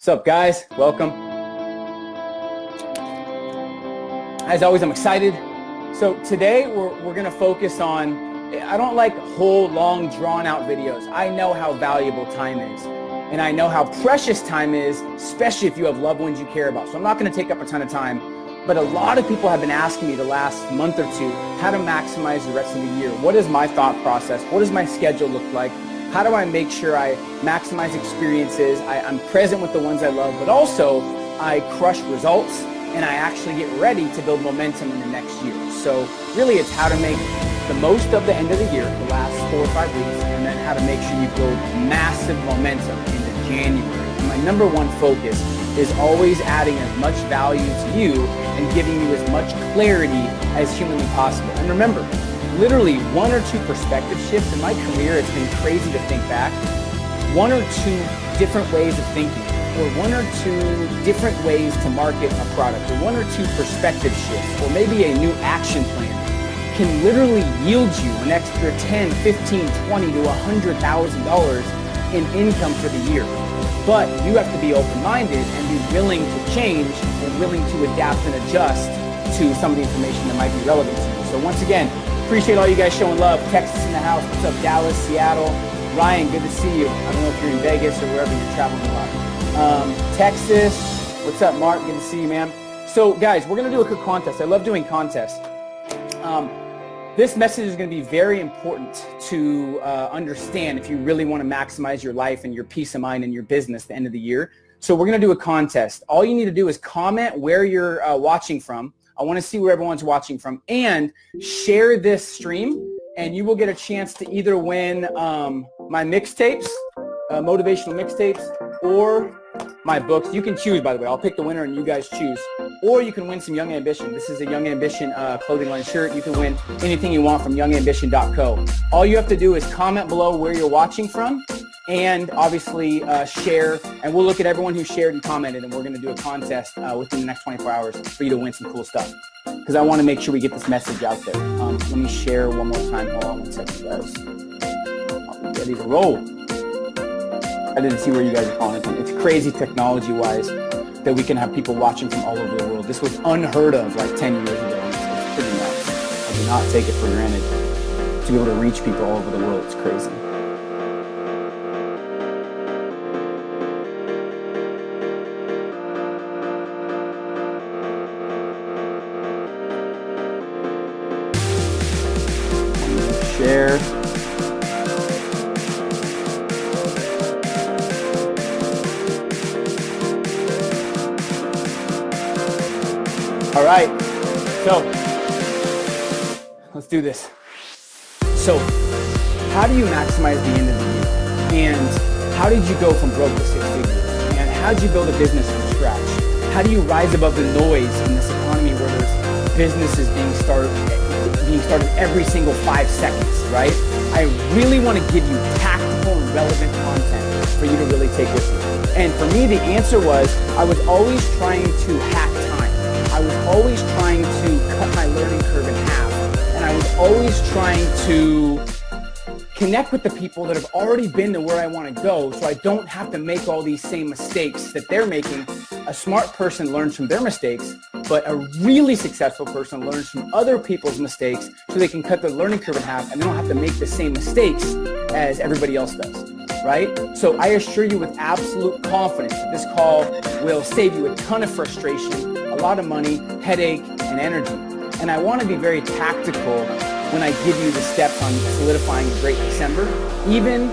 What's up, guys? Welcome. As always, I'm excited. So today we're, we're going to focus on, I don't like whole, long, drawn-out videos. I know how valuable time is. And I know how precious time is, especially if you have loved ones you care about. So I'm not going to take up a ton of time. But a lot of people have been asking me the last month or two how to maximize the rest of the year. What is my thought process? What does my schedule look like? How do I make sure I maximize experiences? I, am present with the ones I love, but also I crush results and I actually get ready to build momentum in the next year. So really it's how to make the most of the end of the year, the last four or five weeks, and then how to make sure you build massive momentum into January. And my number one focus is always adding as much value to you and giving you as much clarity as humanly possible. And remember, literally one or two perspective shifts in my career, it's been crazy to think back. One or two different ways of thinking, or one or two different ways to market a product, or one or two perspective shifts, or maybe a new action plan can literally yield you an extra 10, 15, 20 to $100,000 in income for the year. But you have to be open-minded and be willing to change and willing to adapt and adjust to some of the information that might be relevant to you. So once again, Appreciate all you guys showing love. Texas in the house. What's up, Dallas, Seattle? Ryan, good to see you. I don't know if you're in Vegas or wherever you're traveling a lot. Um, Texas. What's up, Mark? Good to see you, man. So, guys, we're going to do a quick contest. I love doing contests. Um, this message is going to be very important to uh, understand if you really want to maximize your life and your peace of mind and your business at the end of the year. So we're going to do a contest. All you need to do is comment where you're uh, watching from I want to see where everyone's watching from. And share this stream, and you will get a chance to either win um, my mixtapes, uh, motivational mixtapes, or my books. You can choose, by the way. I'll pick the winner, and you guys choose. Or you can win some Young Ambition. This is a Young Ambition uh, clothing line shirt. You can win anything you want from youngambition.co. All you have to do is comment below where you're watching from, and obviously uh, share. And we'll look at everyone who shared and commented, and we're going to do a contest uh, within the next 24 hours for you to win some cool stuff. Because I want to make sure we get this message out there. Um, let me share one more time. Hold on one second, guys. I'll be ready to roll. I didn't see where you guys are calling from. It's crazy technology-wise that we can have people watching from all over the world. This was unheard of like 10 years ago. It's pretty nuts. I do not take it for granted to be able to reach people all over the world. It's crazy. This. So how do you maximize the end of the year? And how did you go from broke to six figures? And how did you build a business from scratch? How do you rise above the noise in this economy where there's businesses being started being started every single five seconds, right? I really want to give you tactical and relevant content for you to really take with you. And for me, the answer was I was always trying to hack time. I was always trying to cut my learning curve in half. Always trying to connect with the people that have already been to where I want to go so I don't have to make all these same mistakes that they're making. A smart person learns from their mistakes but a really successful person learns from other people's mistakes so they can cut their learning curve in half and they don't have to make the same mistakes as everybody else does, right? So I assure you with absolute confidence that this call will save you a ton of frustration, a lot of money, headache, and energy. And I want to be very tactical when I give you the steps on solidifying a great December, even,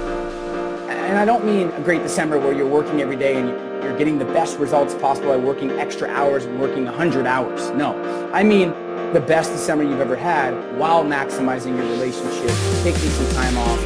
and I don't mean a great December where you're working every day and you, you're getting the best results possible by working extra hours and working 100 hours. No, I mean the best December you've ever had while maximizing your relationship, taking some time off.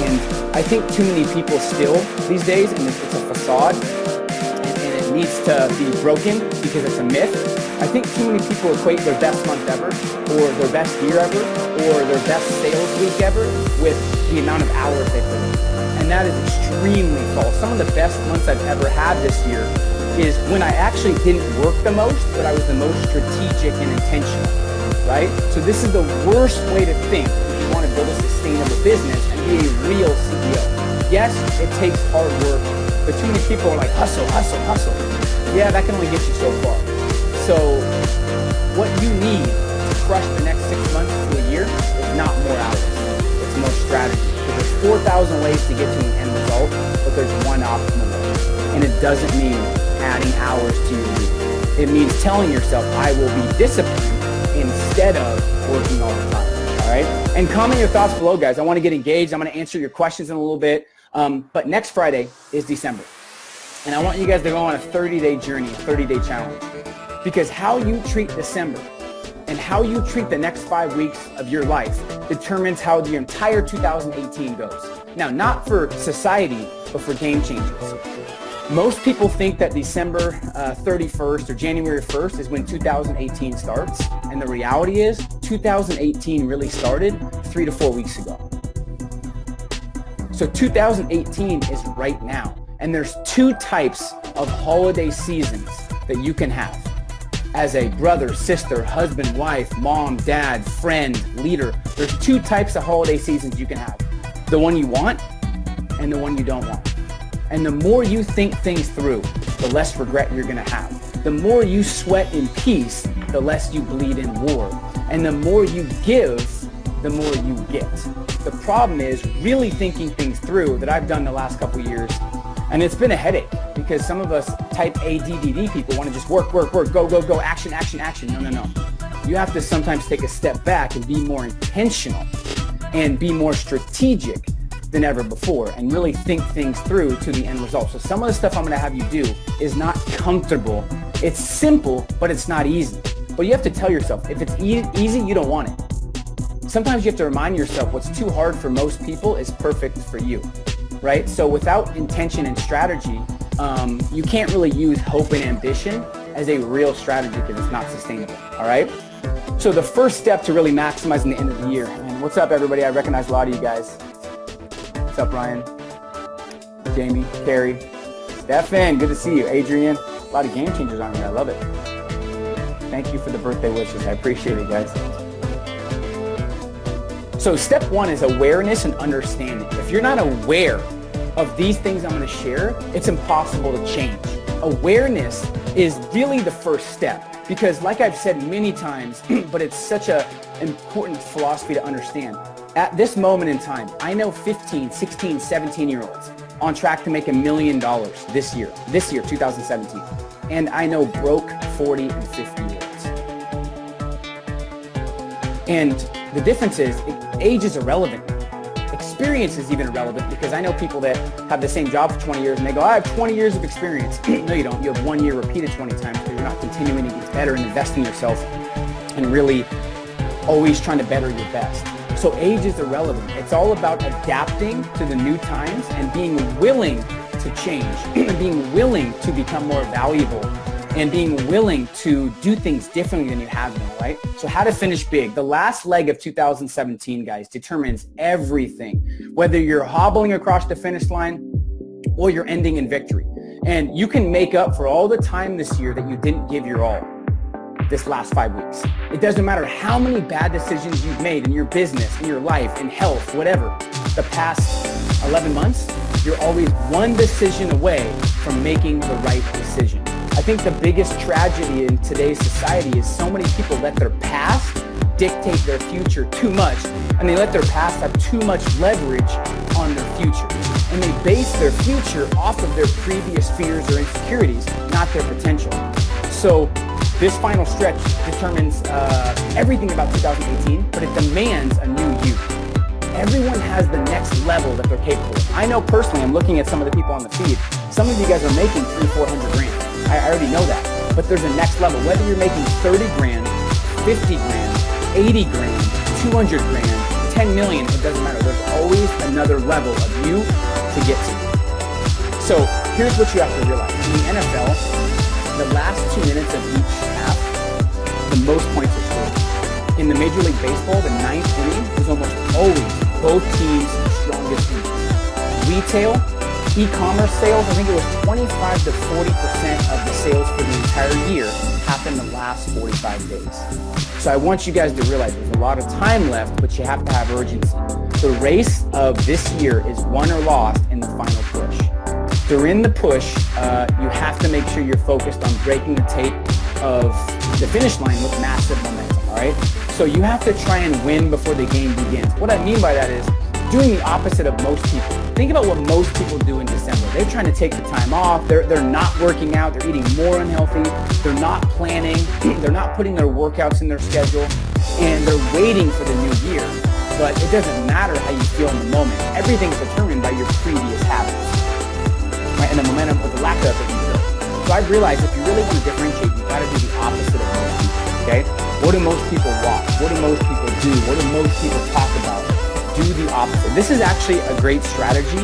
And I think too many people still these days, and it's a facade, and it needs to be broken because it's a myth. I think too many people equate their best month ever, or their best year ever, or their best sales week ever with the amount of hours they put in and that is extremely false. Some of the best months I've ever had this year is when I actually didn't work the most, but I was the most strategic and intentional, right? So this is the worst way to think if you want to build a sustainable business and be a real CEO. Yes, it takes hard work but too many people are like, hustle, hustle, hustle. Yeah, that can only get you so far. So what you need to crush the next six months to a year is not more hours. It's more strategy. There's 4,000 ways to get to an end result, but there's one optimal way. And it doesn't mean adding hours to your week. It means telling yourself, I will be disciplined instead of working all the time. All right. And comment your thoughts below, guys. I want to get engaged. I'm going to answer your questions in a little bit. Um, but next Friday is December. And I want you guys to go on a 30-day journey, a 30-day challenge. Because how you treat December and how you treat the next five weeks of your life determines how the entire 2018 goes. Now, not for society, but for game changers. Most people think that December uh, 31st or January 1st is when 2018 starts. And the reality is 2018 really started three to four weeks ago. So 2018 is right now. And there's two types of holiday seasons that you can have. As a brother, sister, husband, wife, mom, dad, friend, leader, there's two types of holiday seasons you can have. The one you want and the one you don't want. And the more you think things through, the less regret you're gonna have. The more you sweat in peace, the less you bleed in war. And the more you give, the more you get. The problem is really thinking things through that I've done the last couple years. And it's been a headache because some of us type ADDD people want to just work, work, work, go, go, go, action, action, action. No, no, no. You have to sometimes take a step back and be more intentional and be more strategic than ever before and really think things through to the end result. So some of the stuff I'm going to have you do is not comfortable. It's simple, but it's not easy. But you have to tell yourself, if it's e easy, you don't want it. Sometimes you have to remind yourself what's too hard for most people is perfect for you, right? So without intention and strategy, um, you can't really use hope and ambition as a real strategy because it's not sustainable, all right? So the first step to really maximizing the end of the year, and what's up everybody? I recognize a lot of you guys. What's up, Ryan? Jamie, Carrie, Stefan, good to see you. Adrian, a lot of game changers on here, I love it. Thank you for the birthday wishes, I appreciate it, guys. So step one is awareness and understanding. If you're not aware of these things I'm going to share, it's impossible to change. Awareness is really the first step because like I've said many times, but it's such an important philosophy to understand. At this moment in time, I know 15, 16, 17 year olds on track to make a million dollars this year, this year, 2017. And I know broke 40 and 50 year olds. And the difference is age is irrelevant. Experience is even irrelevant because I know people that have the same job for 20 years and they go, I have 20 years of experience. no, you don't. You have one year repeated 20 times because you're not continuing to get better and investing in yourself and really always trying to better your best. So age is irrelevant. It's all about adapting to the new times and being willing to change and being willing to become more valuable and being willing to do things differently than you have been, right? So how to finish big. The last leg of 2017, guys, determines everything. Whether you're hobbling across the finish line or you're ending in victory. And you can make up for all the time this year that you didn't give your all this last five weeks. It doesn't matter how many bad decisions you've made in your business, in your life, in health, whatever, the past 11 months, you're always one decision away from making the right decision. I think the biggest tragedy in today's society is so many people let their past dictate their future too much and they let their past have too much leverage on their future. And they base their future off of their previous fears or insecurities, not their potential. So this final stretch determines uh, everything about 2018, but it demands a new you. Everyone has the next level that they're capable of. I know personally, I'm looking at some of the people on the feed. Some of you guys are making three, 400 grand. I already know that. But there's a next level. Whether you're making 30 grand, 50 grand, 80 grand, 200 grand, 10 million, it doesn't matter. There's always another level of you to get to. So here's what you have to realize. In the NFL, the last two minutes of each half, the most points are scored. In the Major League Baseball, the ninth inning is almost always both teams' strongest. Retail, e-commerce sales, I think it was 25 to 40% of the sales for the entire year happened in the last 45 days. So I want you guys to realize there's a lot of time left, but you have to have urgency. The race of this year is won or lost in the final push. during the push, uh, you have to make sure you're focused on breaking the tape of the finish line with massive momentum, all right? So you have to try and win before the game begins. What I mean by that is doing the opposite of most people. Think about what most people do in December. They're trying to take the time off. They're, they're not working out. They're eating more unhealthy. They're not planning. they're not putting their workouts in their schedule. And they're waiting for the new year. But it doesn't matter how you feel in the moment. Everything's determined by your previous habits. Right? And the momentum or the lack of it so I've realized if you really want to differentiate, you got to do the opposite of most people, okay? What do most people watch? What do most people do? What do most people talk about? Do the opposite. This is actually a great strategy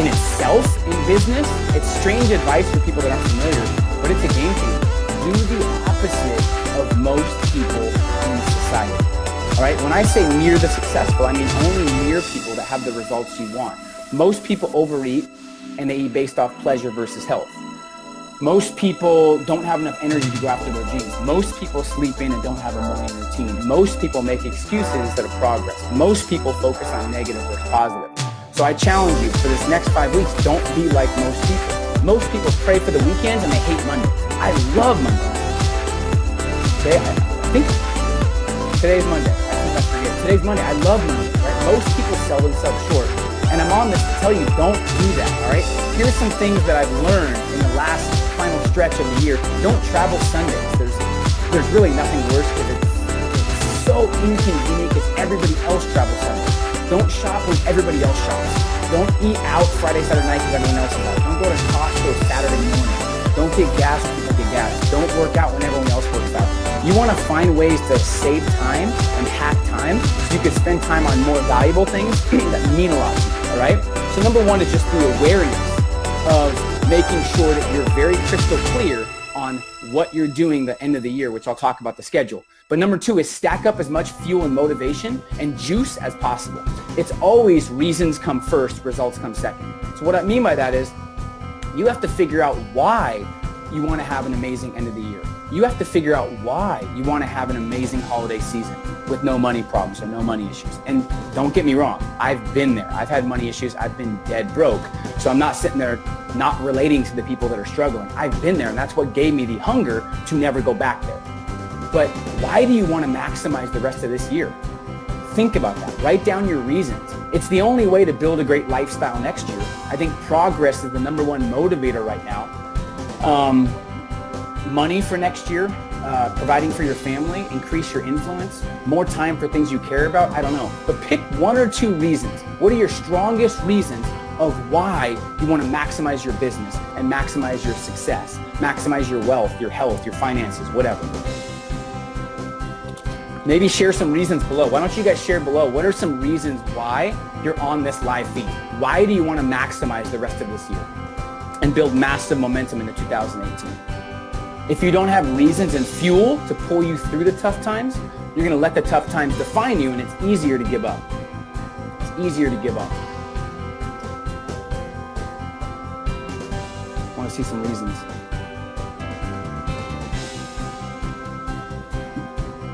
in itself in business. It's strange advice for people that aren't familiar, but it's a game changer. Do the opposite of most people in society. All right, when I say near the successful, I mean only near people that have the results you want. Most people overeat and they eat based off pleasure versus health. Most people don't have enough energy to go after their dreams. Most people sleep in and don't have a morning routine. Most people make excuses instead of progress. Most people focus on negative versus positive. So I challenge you for this next five weeks, don't be like most people. Most people pray for the weekends and they hate Monday. I love Monday. Okay, I think today's Monday. I think I forget. Today's Monday. I love Monday. right? Most people sell themselves short. And I'm on this to tell you, don't do that, all right? Here's some things that I've learned in the last final stretch of the year, don't travel Sundays. There's there's really nothing worse because it's, so inconvenient because everybody else travels Sundays. Don't shop when everybody else shops. Don't eat out Friday, Saturday night because everyone else is out. Don't go to Costco Saturday morning. Don't get gas when people get gas. Don't work out when everyone else works out. You want to find ways to save time and hack time so you can spend time on more valuable things that mean a lot to you, all right? So number one is just the awareness of making sure that you're very crystal clear on what you're doing the end of the year, which I'll talk about the schedule. But number two is stack up as much fuel and motivation and juice as possible. It's always reasons come first, results come second. So what I mean by that is you have to figure out why you want to have an amazing end of the year. You have to figure out why you want to have an amazing holiday season with no money problems or no money issues. And don't get me wrong, I've been there. I've had money issues. I've been dead broke. So I'm not sitting there not relating to the people that are struggling. I've been there and that's what gave me the hunger to never go back there. But why do you want to maximize the rest of this year? Think about that. Write down your reasons. It's the only way to build a great lifestyle next year. I think progress is the number one motivator right now. Um, money for next year, uh, providing for your family, increase your influence, more time for things you care about, I don't know. But pick one or two reasons. What are your strongest reasons of why you want to maximize your business and maximize your success, maximize your wealth, your health, your finances, whatever. Maybe share some reasons below. Why don't you guys share below? What are some reasons why you're on this live feed? Why do you want to maximize the rest of this year and build massive momentum into 2018? If you don't have reasons and fuel to pull you through the tough times, you're going to let the tough times define you and it's easier to give up. It's easier to give up. want to see some reasons.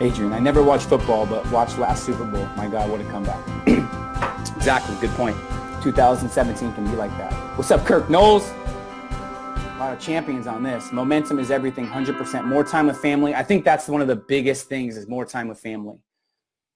Adrian, I never watched football, but watched last Super Bowl. My God, what a comeback. exactly, good point. 2017 can be like that. What's up, Kirk Knowles? Of champions on this. Momentum is everything, 100%. More time with family. I think that's one of the biggest things is more time with family.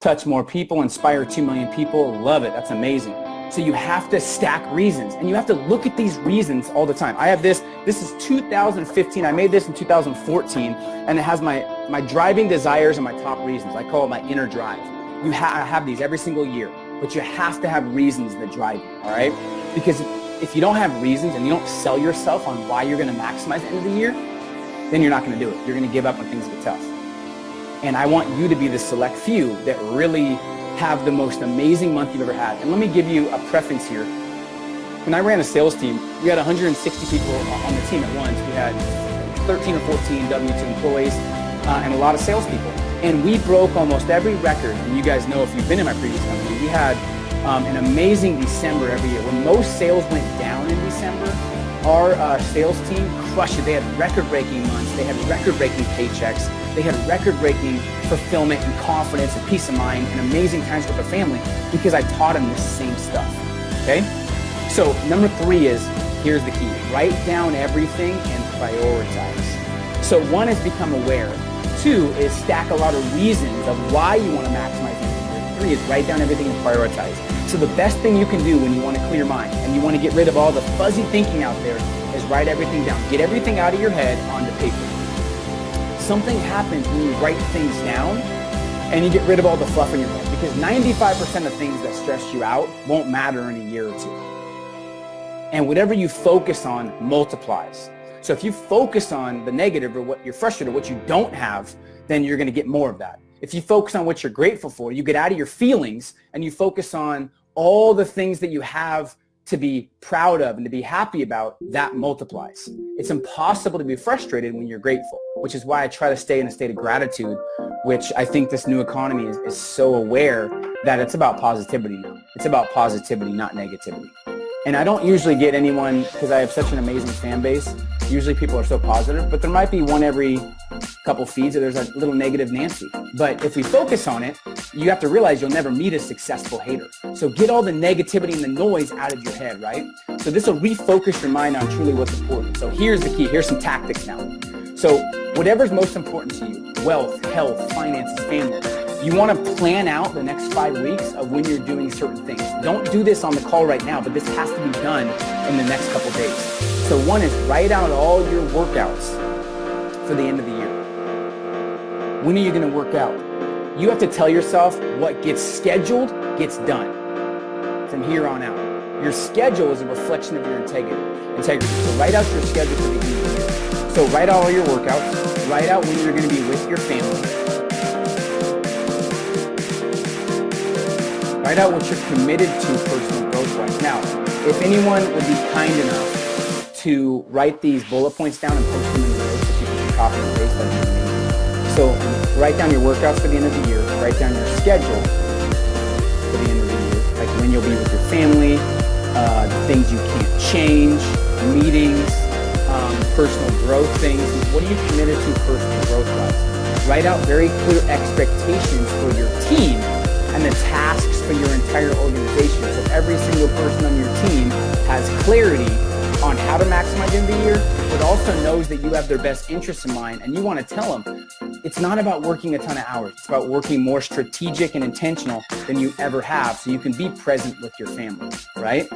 Touch more people, inspire 2 million people. Love it. That's amazing. So you have to stack reasons and you have to look at these reasons all the time. I have this, this is 2015. I made this in 2014 and it has my, my driving desires and my top reasons. I call it my inner drive. You ha I have these every single year, but you have to have reasons that drive you, all right? Because if you don't have reasons and you don't sell yourself on why you're gonna maximize the end of the year, then you're not gonna do it. You're gonna give up when things get tough. And I want you to be the select few that really have the most amazing month you've ever had. And let me give you a preference here. When I ran a sales team, we had 160 people on the team at once. We had 13 or 14 W-2 employees uh, and a lot of salespeople. And we broke almost every record. And you guys know if you've been in my previous company, we had um, an amazing December every year. When most sales went down in December, our uh, sales team crushed it. They had record-breaking months. They had record-breaking paychecks. They had record-breaking fulfillment and confidence and peace of mind and amazing times with their family because I taught them this same stuff, okay? So number three is here's the key. Write down everything and prioritize. So one is become aware. Two is stack a lot of reasons of why you want to maximize your Three is write down everything and prioritize. So the best thing you can do when you want to clear your mind and you want to get rid of all the fuzzy thinking out there is write everything down. Get everything out of your head onto paper. Something happens when you write things down and you get rid of all the fluff in your head because 95% of things that stress you out won't matter in a year or two. And whatever you focus on multiplies. So if you focus on the negative or what you're frustrated, what you don't have, then you're going to get more of that. If you focus on what you're grateful for, you get out of your feelings and you focus on all the things that you have to be proud of and to be happy about, that multiplies. It's impossible to be frustrated when you're grateful, which is why I try to stay in a state of gratitude, which I think this new economy is, is so aware that it's about positivity now. It's about positivity, not negativity. And I don't usually get anyone, because I have such an amazing fan base, usually people are so positive, but there might be one every couple feeds or there's a little negative Nancy. But if we focus on it, you have to realize you'll never meet a successful hater. So get all the negativity and the noise out of your head, right? So this will refocus your mind on truly what's important. So here's the key. Here's some tactics now. So whatever's most important to you, wealth, health, finances, family, you want to plan out the next five weeks of when you're doing certain things. Don't do this on the call right now, but this has to be done in the next couple days. So one is write out all your workouts for the end of the year. When are you going to work out? You have to tell yourself what gets scheduled gets done from here on out. Your schedule is a reflection of your integrity. integrity. So write out your schedule for the year. So write out all your workouts. Write out when you're going to be with your family Write out what you're committed to personal growth-wise. Now, if anyone would be kind enough to write these bullet points down and post them in the notes that you can copy and paste, amazing. So write down your workouts for the end of the year. Write down your schedule for the end of the year, like when you'll be with your family, uh, things you can't change, meetings, um, personal growth things. What are you committed to personal growth-wise? Write out very clear expectations for your team and the tasks for your entire organization. So every single person on your team has clarity on how to maximize in the year, but also knows that you have their best interests in mind and you want to tell them it's not about working a ton of hours. It's about working more strategic and intentional than you ever have so you can be present with your family, right?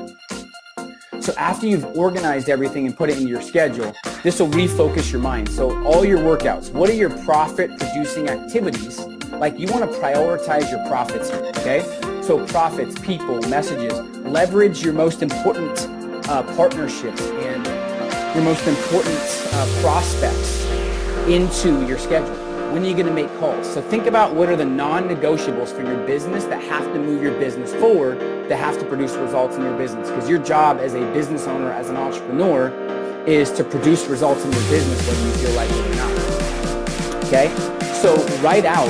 So after you've organized everything and put it in your schedule, this will refocus your mind. So all your workouts, what are your profit producing activities like you want to prioritize your profits okay? So profits, people, messages, leverage your most important uh, partnerships and your most important uh, prospects into your schedule. When are you going to make calls? So think about what are the non-negotiables for your business that have to move your business forward, that have to produce results in your business. Because your job as a business owner, as an entrepreneur, is to produce results in your business whether you feel like it or not. Okay? So write out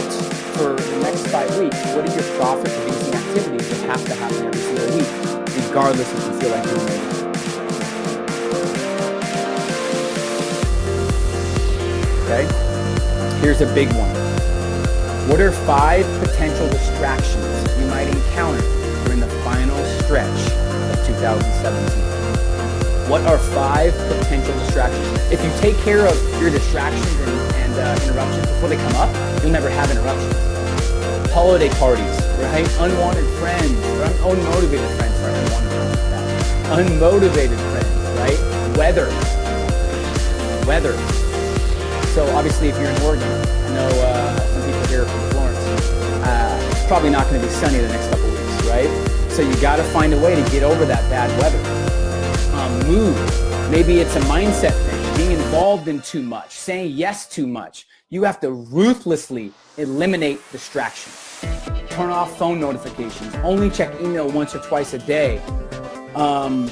for the next five weeks, what are your profit-producing activities that have to happen every single week, regardless if you feel like doing it Okay? Here's a big one. What are five potential distractions you might encounter during the final stretch of 2017? What are five potential distractions? If you take care of your distractions and, and uh, interruptions before they come up, you'll never have interruptions holiday parties, right? Unwanted friends, or unmotivated friends, sorry, unwanted Unmotivated friends, right? Weather. Weather. So obviously if you're in Oregon, I know uh, some people here from Florence, uh, it's probably not going to be sunny the next couple weeks, right? So you got to find a way to get over that bad weather. Um, move. Maybe it's a mindset thing, being involved in too much, saying yes too much. You have to ruthlessly eliminate distraction. Turn off phone notifications. Only check email once or twice a day. Um,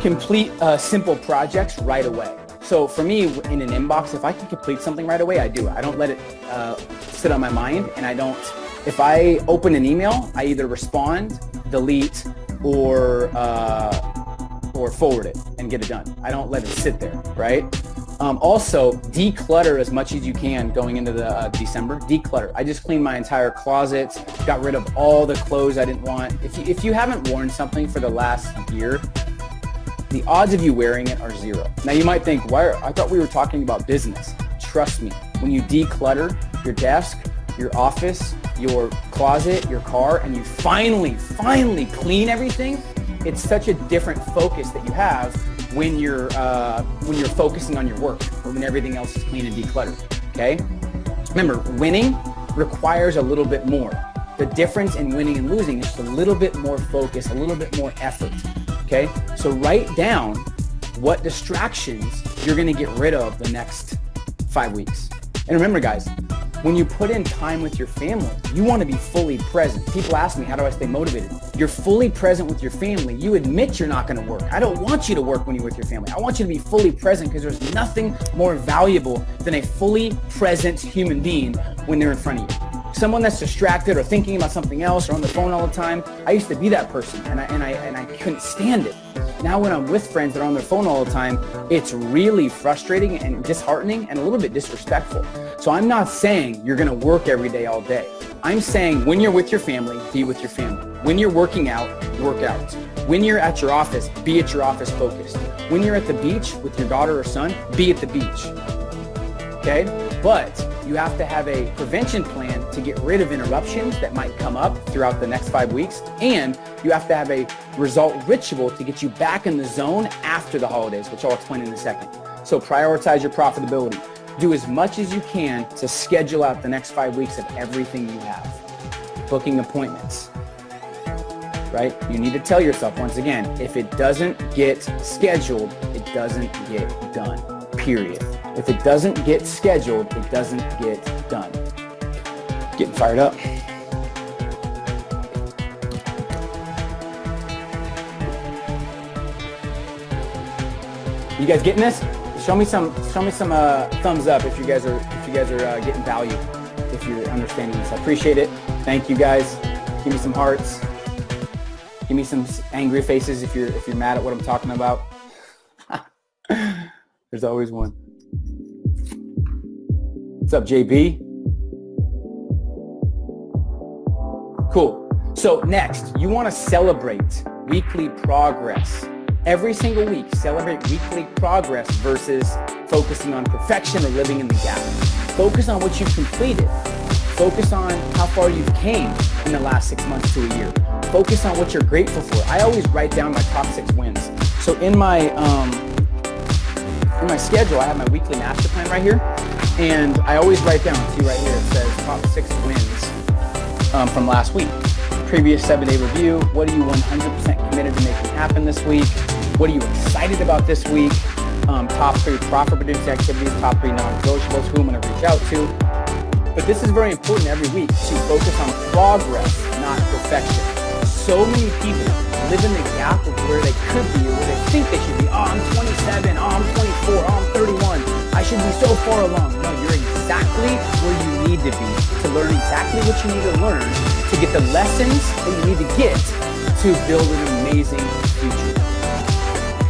complete uh, simple projects right away. So for me, in an inbox, if I can complete something right away, I do. I don't let it uh, sit on my mind and I don't, if I open an email, I either respond, delete, or, uh, or forward it and get it done. I don't let it sit there, right? Um, also, declutter as much as you can going into the uh, December. Declutter. I just cleaned my entire closet, got rid of all the clothes I didn't want. If you, if you haven't worn something for the last year, the odds of you wearing it are zero. Now you might think, why? Are, I thought we were talking about business. Trust me, when you declutter your desk, your office, your closet, your car, and you finally, finally clean everything, it's such a different focus that you have when you're uh, when you're focusing on your work or when everything else is clean and decluttered. Okay. Remember, winning requires a little bit more. The difference in winning and losing is just a little bit more focus, a little bit more effort. Okay. So write down what distractions you're to get rid of the next five weeks. And remember, guys, when you put in time with your family, you want to be fully present. People ask me, how do I stay motivated? You're fully present with your family. You admit you're not to work. I don't want you to work when you're with your family. I want you to be fully present because there's nothing more valuable than a fully present human being when they're in front of you someone that's distracted or thinking about something else or on the phone all the time. I used to be that person and I, and I, and I couldn't stand it. Now when I'm with friends that are on their phone all the time, it's really frustrating and disheartening and a little bit disrespectful. So I'm not saying you're gonna work every day all day. I'm saying when you're with your family, be with your family. When you're working out, work out. When you're at your office, be at your office focused. When you're at the beach with your daughter or son, be at the beach. Okay? But you have to have a prevention plan to get rid of interruptions that might come up throughout the next five weeks. And you have to have a result ritual to get you back in the zone after the holidays, which I'll explain in a second. So prioritize your profitability. Do as much as you can to schedule out the next five weeks of everything you have. Booking appointments, right? You need to tell yourself once again, if it doesn't get scheduled, it doesn't get done, period. If it doesn't get scheduled, it doesn't get done. Getting fired up. You guys getting this? Show me some. Show me some uh, thumbs up if you guys are if you guys are uh, getting value. If you're understanding this, I appreciate it. Thank you guys. Give me some hearts. Give me some angry faces if you're if you're mad at what I'm talking about. There's always one. What's up, JB? Cool. So next, you want to celebrate weekly progress. Every single week, celebrate weekly progress versus focusing on perfection or living in the gap. Focus on what you've completed. Focus on how far you've came in the last six months to a year. Focus on what you're grateful for. I always write down my top six wins. So in my um, in my schedule, I have my weekly master plan right here. And I always write down, see right here, it says top six wins um, from last week. Previous seven day review. What are you 100% committed to making happen this week? What are you excited about this week? Um, top three profit producing activities, top three non-negotiables, who I'm gonna reach out to. But this is very important every week to focus on progress, not perfection. So many people live in the gap of where they could be or where they think they should be. Oh, I'm 27, oh, I'm 24, oh, I'm 31. I should be so far along. No, you're exactly where you need to be to learn exactly what you need to learn to get the lessons that you need to get to build an amazing future.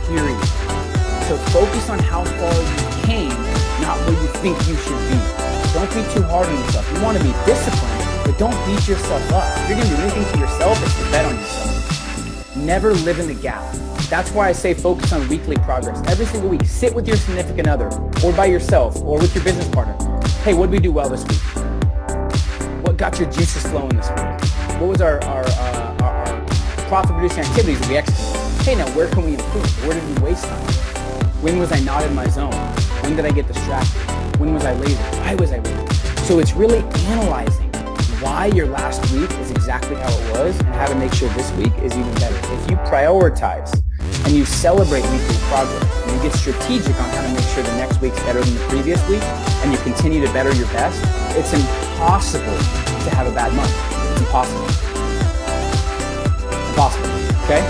Period. So focus on how far you came, not where you think you should be. Don't be too hard on yourself. You want to be disciplined, but don't beat yourself up. If you're going to do anything to yourself, it's to bet on yourself. Never live in the gap. That's why I say focus on weekly progress. Every single week, sit with your significant other or by yourself or with your business partner. Hey, what did we do well this week? What got your juices flowing this week? What was our, our, uh, our, our profit producing activities that we executed? Hey, now where can we improve? Where did we waste time? When was I not in my zone? When did I get distracted? When was I lazy? Why was I lazy? So it's really analyzing why your last week is exactly how it was and how to make sure this week is even better. If you prioritize and you celebrate weekly progress and you get strategic on how to make sure the next week's better than the previous week and you continue to better your best, it's impossible to have a bad month. It's impossible. Impossible, okay?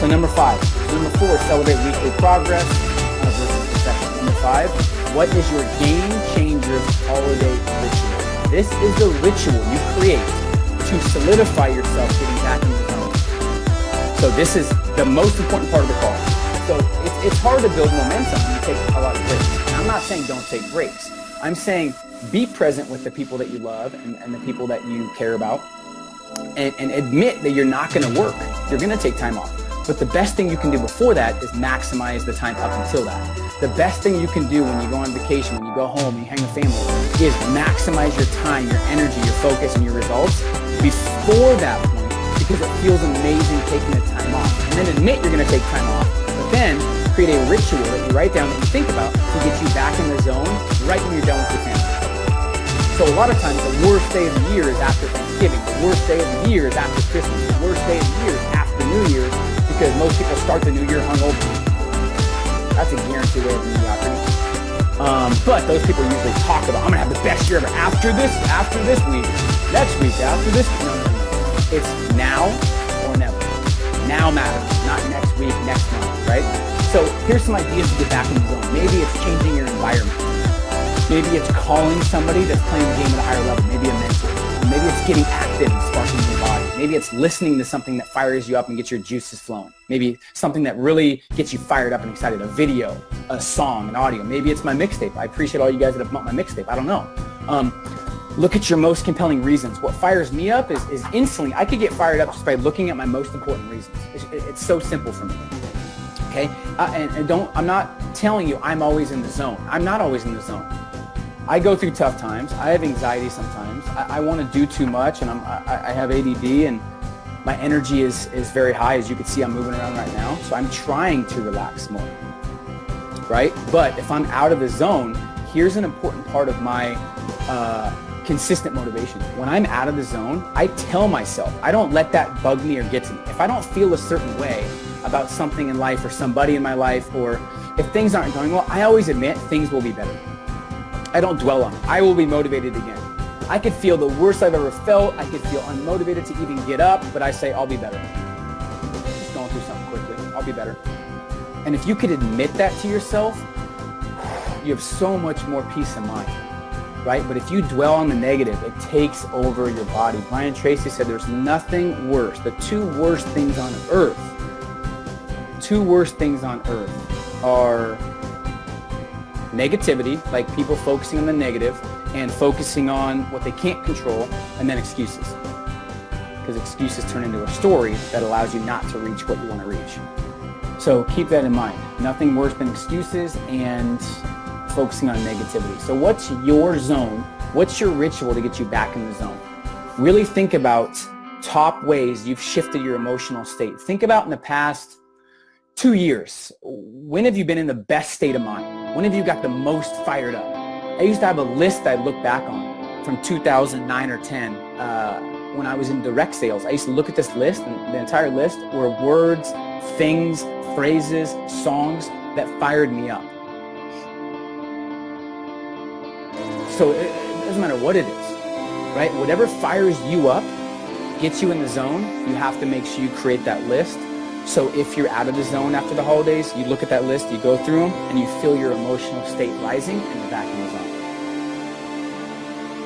So number five. Number four, celebrate weekly progress versus perfection. Number five, what is your game changer holiday ritual? This is the ritual you create to solidify yourself getting back in the zone. So this is the most important part of the call. So it's, it's hard to build momentum when you take a lot of breaks. I'm not saying don't take breaks. I'm saying be present with the people that you love and, and the people that you care about and, and admit that you're not going to work. You're going to take time off. But the best thing you can do before that is maximize the time up until that. The best thing you can do when you go on vacation, when you go home, you hang with family, is maximize your time, your energy, your focus, and your results before that because it feels amazing taking the time off. And then admit you're going to take time off, but then create a ritual that you write down that you think about to get you back in the zone right when you're done with your family. So a lot of times the worst day of the year is after Thanksgiving. The worst day of the year is after Christmas. The worst day of the year is after New Year's because most people start the new year hungover. That's a guaranteed way of mediocrity. Um, but those people usually talk about, I'm gonna have the best year ever after this, after this week, next week, after this. It's now or never. Now matters, not next week, next month, right? So here's some ideas to get back in the zone. Maybe it's changing your environment. Maybe it's calling somebody that's playing the game at a higher level, maybe a mentor. Maybe it's getting active and sparking your body. Maybe it's listening to something that fires you up and gets your juices flowing. Maybe something that really gets you fired up and excited, a video, a song, an audio. Maybe it's my mixtape. I appreciate all you guys that have bought my mixtape. I don't know. Um, look at your most compelling reasons. What fires me up is, is instantly, I could get fired up just by looking at my most important reasons. It's, it's so simple for me. Okay, uh, and, and don't, I'm not telling you I'm always in the zone. I'm not always in the zone. I go through tough times. I have anxiety sometimes. I, I want to do too much, and I'm, I, I, have ADD, and my energy is, is very high. As you can see, I'm moving around right now. So I'm trying to relax more, right? But if I'm out of the zone, here's an important part of my uh, consistent motivation. When I'm out of the zone, I tell myself, I don't let that bug me or get to me. If I don't feel a certain way about something in life or somebody in my life, or if things aren't going well, I always admit things will be better. I don't dwell on it. I will be motivated again. I could feel the worst I've ever felt. I could feel unmotivated to even get up, but I say, I'll be better. Just going through something quickly. I'll be better. And if you could admit that to yourself, you have so much more peace of mind, right? But if you dwell on the negative, it takes over your body. Brian Tracy said there's nothing worse. The two worst things on earth, two worst things on earth are negativity, like people focusing on the negative and focusing on what they can't control, and then excuses. Because excuses turn into a story that allows you not to reach what you want to reach. So keep that in mind. Nothing worse than excuses and focusing on negativity. So what's your zone? What's your ritual to get you back in the zone? Really think about top ways you've shifted your emotional state. Think about in the past two years, when have you been in the best state of mind? When have you got the most fired up? I used to have a list I look back on from 2009 or 10 uh, when I was in direct sales. I used to look at this list and the entire list were words, things, phrases, songs that fired me up. So it, it doesn't matter what it is, right? Whatever fires you up, gets you in the zone, you have to make sure you create that list so if you're out of the zone after the holidays, you look at that list, you go through them, and you feel your emotional state rising, and you're back in the zone.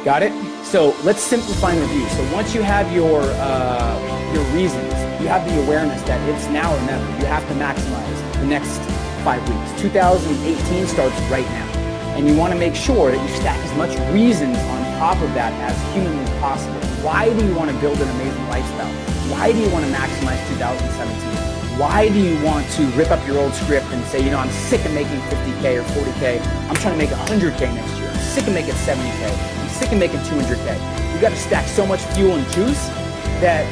Got it? So let's simplify and review. So once you have your, uh, your reasons, you have the awareness that it's now or never. You have to maximize the next five weeks. 2018 starts right now. And you want to make sure that you stack as much reasons on top of that as humanly possible. Why do you want to build an amazing lifestyle? Why do you want to maximize 2017? Why do you want to rip up your old script and say, you know, I'm sick of making 50K or 40K. I'm trying to make 100K next year. I'm sick of making 70K. I'm sick of making 200K. You got to stack so much fuel and juice that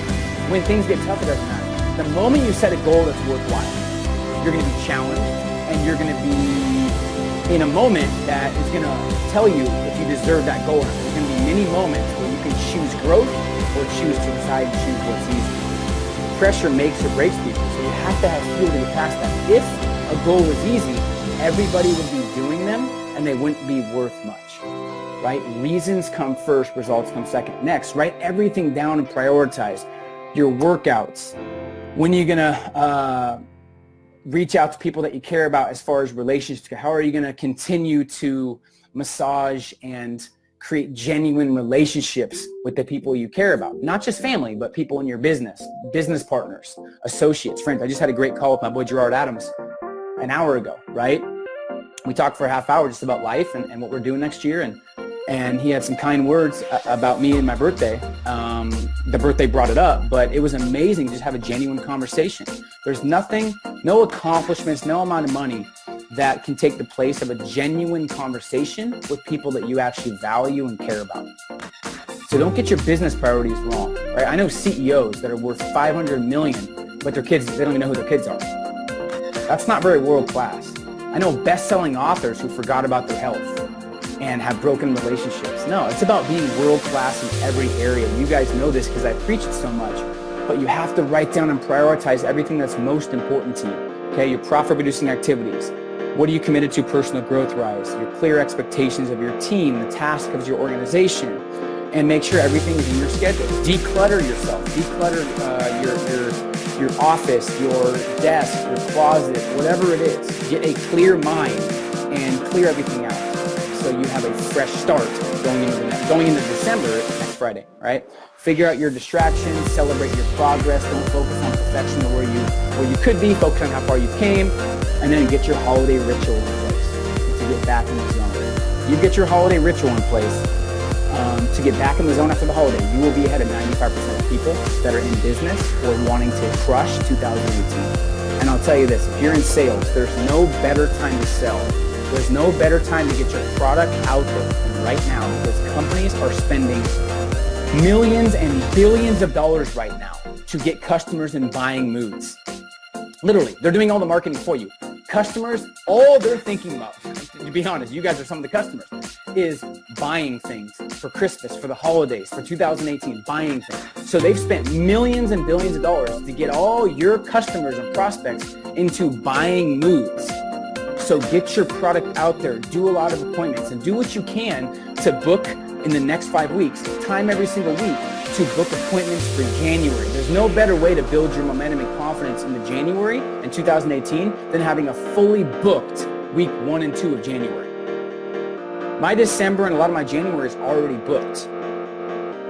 when things get tough, it doesn't matter. The moment you set a goal that's worthwhile, you're going to be challenged and you're going to be in a moment that is going to tell you if you deserve that goal. There's going to be many moments where you can choose growth or choose to decide to choose what's easy pressure makes or breaks people. So you have to have fuel to get past that. If a goal was easy, everybody would be doing them and they wouldn't be worth much, right? Reasons come first, results come second. Next, write everything down and prioritize your workouts. When are you going to uh, reach out to people that you care about as far as relationships? How are you going to continue to massage and create genuine relationships with the people you care about. Not just family, but people in your business, business partners, associates, friends. I just had a great call with my boy Gerard Adams an hour ago, right? We talked for a half hour just about life and, and what we're doing next year. And and he had some kind words about me and my birthday. Um, the birthday brought it up, but it was amazing to just have a genuine conversation. There's nothing, no accomplishments, no amount of money that can take the place of a genuine conversation with people that you actually value and care about. So don't get your business priorities wrong, right? I know CEOs that are worth 500 million, but their kids, they don't even know who their kids are. That's not very world class. I know best-selling authors who forgot about their health and have broken relationships. No, it's about being world-class in every area. You guys know this because I preach it so much, but you have to write down and prioritize everything that's most important to you. Okay, your profit-producing activities. What are you committed to personal growth-wise? Your clear expectations of your team, the task of your organization, and make sure everything is in your schedule. Declutter yourself. Declutter uh, your, your, your office, your desk, your closet, whatever it is. Get a clear mind and clear everything out so you have a fresh start going into, the, going into December next Friday, right? Figure out your distractions, celebrate your progress, don't focus on perfection or where you, where you could be, focus on how far you came, and then get your holiday ritual in place to get back in the zone. You get your holiday ritual in place um, to get back in the zone after the holiday, you will be ahead of 95% of people that are in business or wanting to crush 2018. And I'll tell you this, if you're in sales, there's no better time to sell there's no better time to get your product out there than right now because companies are spending millions and billions of dollars right now to get customers in buying moods. Literally, they're doing all the marketing for you. Customers, all they're thinking about, to be honest, you guys are some of the customers, is buying things for Christmas, for the holidays, for 2018, buying things. So they've spent millions and billions of dollars to get all your customers and prospects into buying moods. So get your product out there, do a lot of appointments, and do what you can to book in the next five weeks, time every single week to book appointments for January. There's no better way to build your momentum and confidence in the January in 2018 than having a fully booked week one and two of January. My December and a lot of my January is already booked.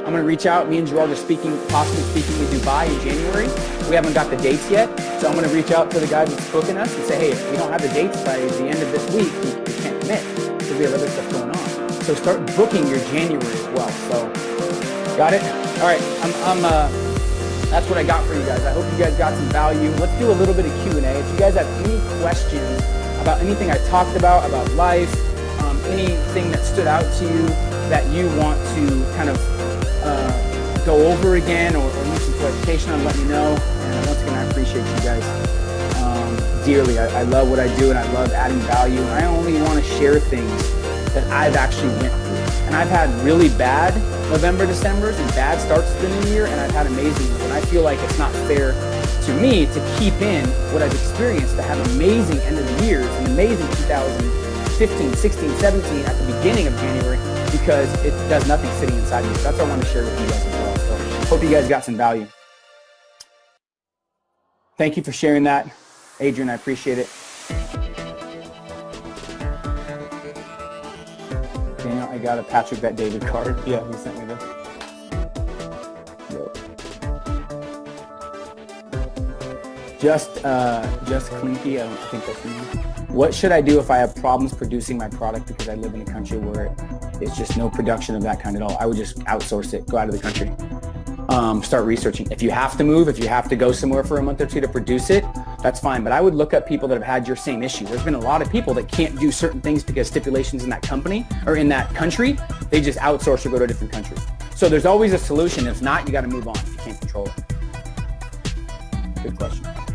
I'm going to reach out. Me and Gerard are speaking, possibly speaking in Dubai in January. We haven't got the dates yet, so I'm going to reach out to the guy who's booking us and say, hey, if we don't have the dates by the end of this week, we, we can't commit because we have other stuff going on. So start booking your January as well. So, got it? All right, I'm, I'm uh, that's what I got for you guys. I hope you guys got some value. Let's do a little bit of Q&A. If you guys have any questions about anything I talked about, about life, um, anything that stood out to you that you want to kind of uh, go over again or, or need some clarification on, let me know. And once again, I appreciate you guys um, dearly. I, I, love what I do and I love adding value. And I only want to share things that I've actually went through. And I've had really bad November, Decembers and bad starts to the new year, and I've had amazing ones. And I feel like it's not fair to me to keep in what I've experienced to have amazing end of the years and amazing 2015, 16, 17 at the beginning of January because it does nothing sitting inside. So that's what I want to share with you guys as well. So hope you guys got some value. Thank you for sharing that, Adrian. I appreciate it. Daniel, I got a Patrick Bet David card. Yeah, he sent me this. Just, uh, just Clinky, I think that's me. What should I do if I have problems producing my product because I live in a country where it's just no production of that kind at all. I would just outsource it, go out of the country. Um, start researching. If you have to move, if you have to go somewhere for a month or two to produce it, that's fine. But I would look up people that have had your same issue. There's been a lot of people that can't do certain things because stipulations in that company or in that country, they just outsource or go to a different country. So there's always a solution. If not, you got to move on. You can't control it. Good question.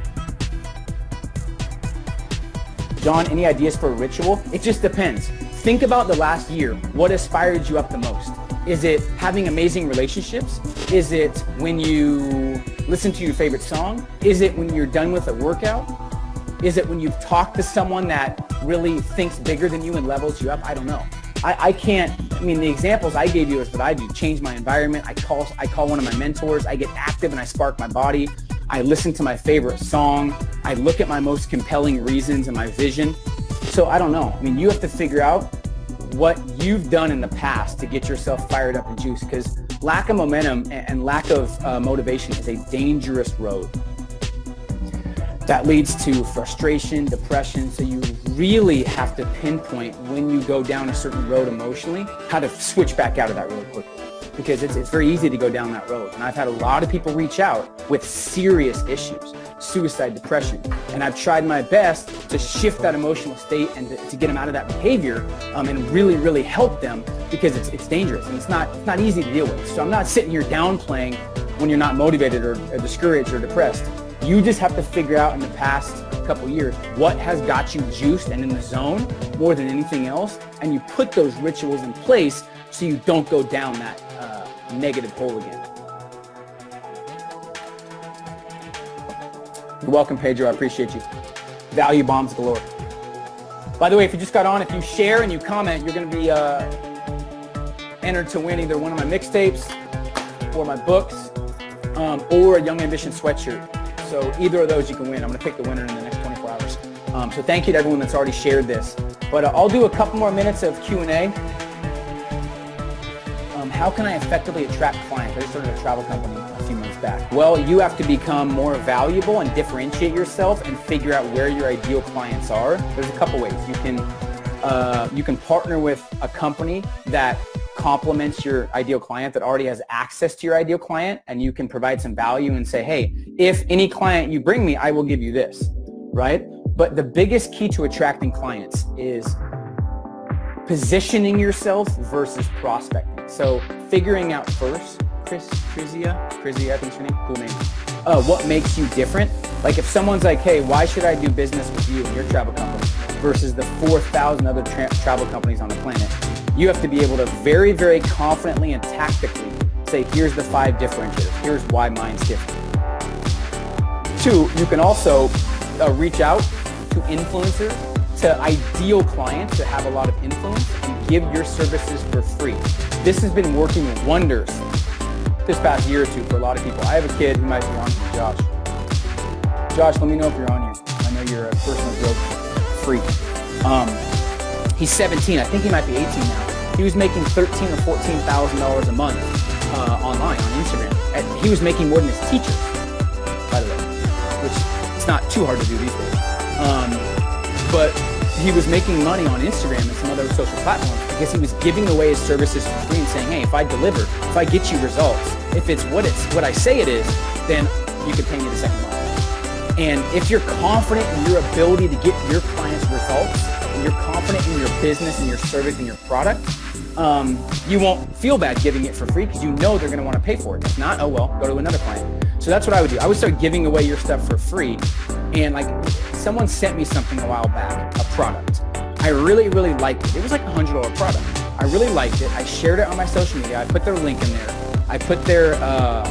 John, any ideas for a ritual? It just depends. Think about the last year. What inspired you up the most? Is it having amazing relationships? Is it when you listen to your favorite song? Is it when you're done with a workout? Is it when you've talked to someone that really thinks bigger than you and levels you up? I don't know. I, I can't, I mean, the examples I gave you is what I do. Change my environment. I call, I call one of my mentors. I get active and I spark my body. I listen to my favorite song. I look at my most compelling reasons and my vision. So I don't know. I mean, you have to figure out what you've done in the past to get yourself fired up and juiced because lack of momentum and lack of uh, motivation is a dangerous road. That leads to frustration, depression. So you really have to pinpoint when you go down a certain road emotionally, how to switch back out of that really quickly. Because it's, it's very easy to go down that road. And I've had a lot of people reach out with serious issues, suicide, depression. And I've tried my best to shift that emotional state and to, to get them out of that behavior um, and really, really help them because it's, it's dangerous and it's not, it's not easy to deal with. So I'm not sitting here downplaying when you're not motivated or, or discouraged or depressed. You just have to figure out in the past couple years what has got you juiced and in the zone more than anything else. And you put those rituals in place so you don't go down that negative hole again. You're welcome, Pedro. I appreciate you. Value bombs galore. By the way, if you just got on, if you share and you comment, you're going to be uh, entered to win either one of my mixtapes or my books um, or a Young Ambition sweatshirt. So either of those you can win. I'm going to pick the winner in the next 24 hours. Um, so thank you to everyone that's already shared this. But uh, I'll do a couple more minutes of Q&A. How can I effectively attract clients? I just started a travel company a few months back. Well, you have to become more valuable and differentiate yourself and figure out where your ideal clients are. There's a couple ways. You can, uh, you can partner with a company that complements your ideal client that already has access to your ideal client and you can provide some value and say, hey, if any client you bring me, I will give you this, right? But the biggest key to attracting clients is positioning yourself versus prospecting. So figuring out first, Chris, Chrisia, Chrisia, I think your name, cool name. Uh, what makes you different? Like if someone's like, hey, why should I do business with you and your travel company versus the 4,000 other tra travel companies on the planet? you have to be able to very, very confidently and tactically say, here's the five differentiators. Here's why mine's different. Two, you can also uh, reach out to influencers, to ideal clients that have a lot of influence and give your services for free. This has been working wonders this past year or two for a lot of people. I have a kid who might be on here, Josh. Josh, let me know if you're on here. I know you're a personal growth freak. Um, He's 17. I think he might be 18 now. He was making 13 or 14,000 dollars a month uh, online on Instagram. And he was making more than his teacher, by the way, which it's not too hard to do these days. Um, but he was making money on Instagram and some other social platforms because he was giving away his services for free and saying, hey, if I deliver, if I get you results, if it's what it's what I say it is, then you can pay me the second month. And if you're confident in your ability to get your clients results, and you're confident in your business and your service and your product, um, you won't feel bad giving it for free because you know they're going to want to pay for it. If not, oh well, go to another client. So that's what I would do. I would start giving away your stuff for free. And like someone sent me something a while back, a product. I really, really liked it. It was like a hundred dollar product. I really liked it. I shared it on my social media. I put their link in there. I put their uh,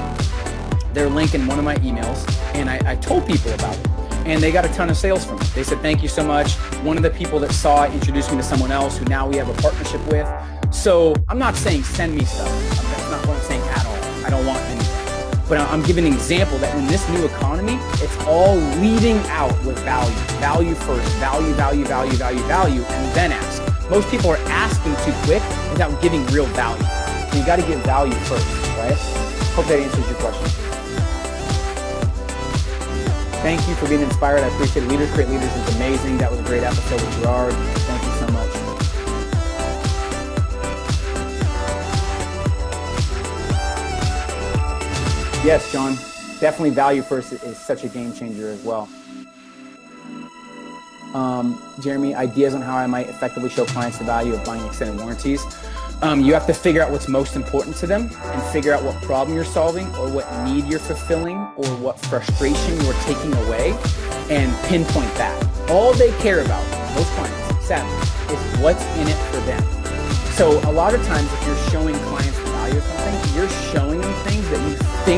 their link in one of my emails, and I, I told people about it and they got a ton of sales from it. They said, thank you so much. One of the people that saw it introduced me to someone else who now we have a partnership with. So I'm not saying send me stuff. That's not what I'm saying at all. I don't want. But I'm giving an example that in this new economy, it's all leading out with value. Value first, value, value, value, value, value, and then ask. Most people are asking too quick without giving real value. So you got to give value first, right? Hope that answers your question. Thank you for being inspired. I appreciate it. Leaders Create Leaders is amazing. That was a great episode with Gerard. Yes, John. Definitely value first is such a game changer as well. Um, Jeremy, ideas on how I might effectively show clients the value of buying extended warranties. Um, you have to figure out what's most important to them and figure out what problem you're solving or what need you're fulfilling or what frustration you're taking away and pinpoint that. All they care about, most clients, sadly, is what's in it for them. So a lot of times if you're showing clients the value of something, you're showing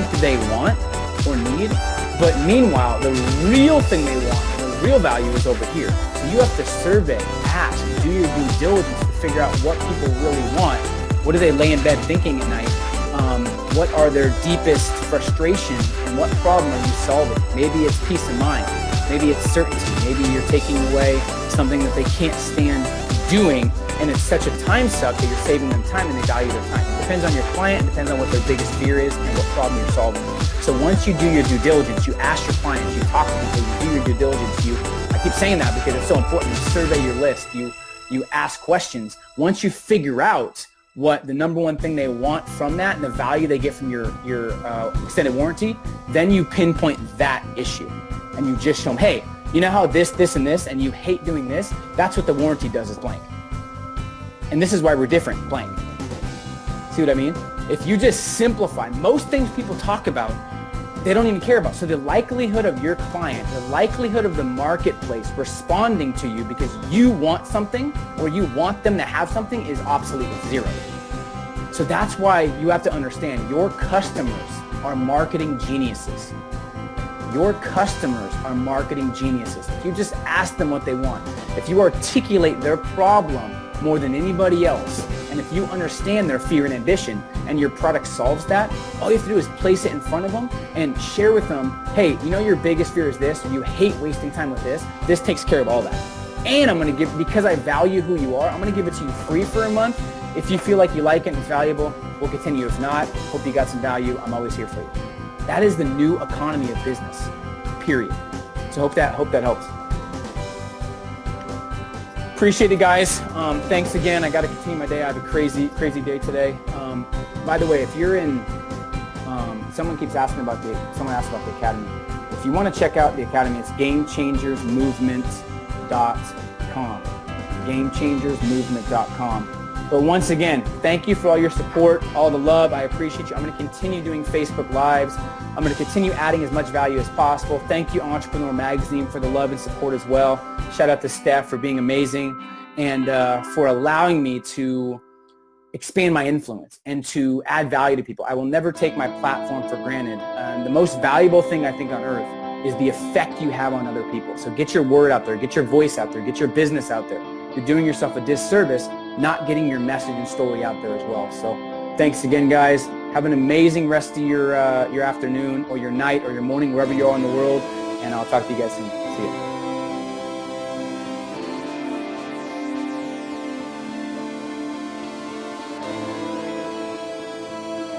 think they want or need, but meanwhile, the real thing they want, the real value is over here. So you have to survey, ask, do your due diligence to figure out what people really want. What do they lay in bed thinking at night? Um, what are their deepest frustrations and what problem are you solving? Maybe it's peace of mind. Maybe it's certainty. Maybe you're taking away something that they can't stand doing and it's such a time suck that you're saving them time and they value their time. It depends on your client, depends on what their biggest fear is and what problem you're solving. So once you do your due diligence, you ask your clients, you talk to people, you do your due diligence, you, I keep saying that because it's so important. You survey your list, you, you ask questions. Once you figure out what the number one thing they want from that and the value they get from your, your uh, extended warranty, then you pinpoint that issue and you just show them, hey, you know how this, this, and this, and you hate doing this? That's what the warranty does is blank. And this is why we're different, blank. See what I mean? If you just simplify, most things people talk about, they don't even care about. So the likelihood of your client, the likelihood of the marketplace responding to you because you want something or you want them to have something is obsolete, zero. So that's why you have to understand your customers are marketing geniuses. Your customers are marketing geniuses. If you just ask them what they want, if you articulate their problem more than anybody else, and if you understand their fear and ambition and your product solves that, all you have to do is place it in front of them and share with them, hey, you know your biggest fear is this, you hate wasting time with this, this takes care of all that. And I'm gonna give, because I value who you are, I'm gonna give it to you free for a month. If you feel like you like it and it's valuable, we'll continue. If not, hope you got some value. I'm always here for you. That is the new economy of business, period. So hope that, hope that helps. Appreciate it, guys. Um, thanks again. I got to continue my day. I have a crazy, crazy day today. Um, by the way, if you're in, um, someone keeps asking about the, someone asked about the academy. If you want to check out the academy, it's gamechangersmovement.com. Gamechangersmovement.com. But once again, thank you for all your support, all the love. I appreciate you. I'm going to continue doing Facebook Lives. I'm going to continue adding as much value as possible. Thank you, Entrepreneur Magazine, for the love and support as well. Shout out to staff for being amazing and uh, for allowing me to expand my influence and to add value to people. I will never take my platform for granted. The most valuable thing I think on earth is the effect you have on other people. So get your word out there, get your voice out there, get your business out there. You're doing yourself a disservice not getting your message and story out there as well. So thanks again, guys. Have an amazing rest of your, uh, your afternoon or your night or your morning, wherever you are in the world. And I'll talk to you guys soon. See you.